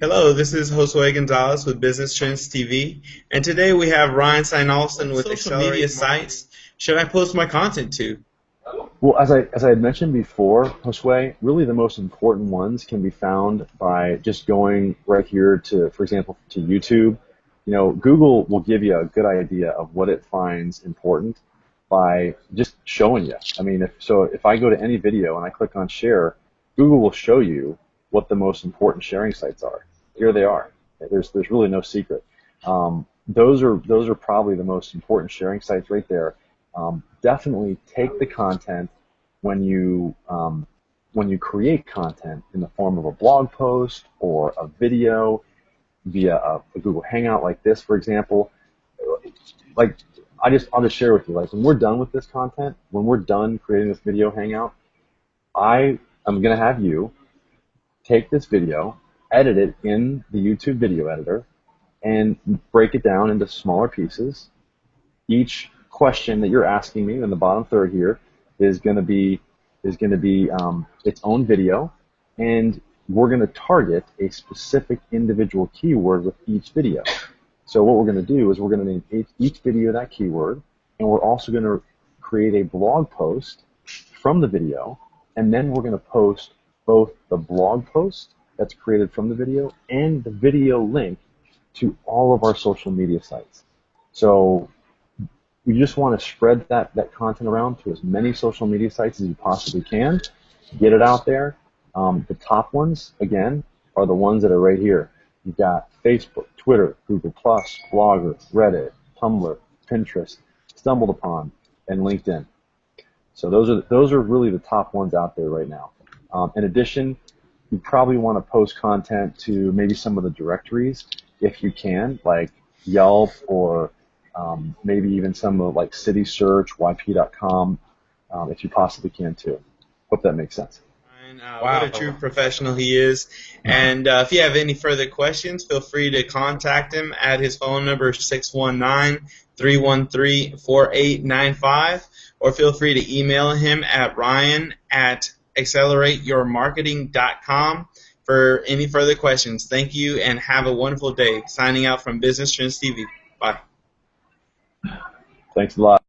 Hello, this is Josue Gonzalez with Business Trends TV, and today we have Ryan Steinolson with social media sites should I post my content to? Well, as I as I had mentioned before, Josue, really the most important ones can be found by just going right here to, for example, to YouTube. You know, Google will give you a good idea of what it finds important by just showing you. I mean, if so, if I go to any video and I click on share, Google will show you what the most important sharing sites are. Here they are. There's there's really no secret. Um, those are those are probably the most important sharing sites right there. Um, definitely take the content when you um, when you create content in the form of a blog post or a video via a, a Google Hangout like this, for example. Like I just I'll just share with you like when we're done with this content, when we're done creating this video hangout, I am gonna have you take this video, edit it in the YouTube video editor, and break it down into smaller pieces. Each question that you're asking me in the bottom third here is going to be is going to be um, its own video, and we're going to target a specific individual keyword with each video. So what we're going to do is we're going to name each video that keyword, and we're also going to create a blog post from the video, and then we're going to post both the blog post that's created from the video and the video link to all of our social media sites. So we just want to spread that, that content around to as many social media sites as you possibly can. Get it out there. Um, the top ones, again, are the ones that are right here. You've got Facebook, Twitter, Google+, Blogger, Reddit, Tumblr, Pinterest, Stumbled Upon, and LinkedIn. So those are those are really the top ones out there right now. Um, in addition, you probably want to post content to maybe some of the directories if you can, like Yelp or um, maybe even some of like City Search, YP.com, um, if you possibly can too. Hope that makes sense. Uh, wow. What a true professional he is. And uh, if you have any further questions, feel free to contact him at his phone number 619 313 4895 or feel free to email him at ryan at accelerateyourmarketing.com for any further questions. Thank you and have a wonderful day. Signing out from Business Trends TV. Bye. Thanks a lot.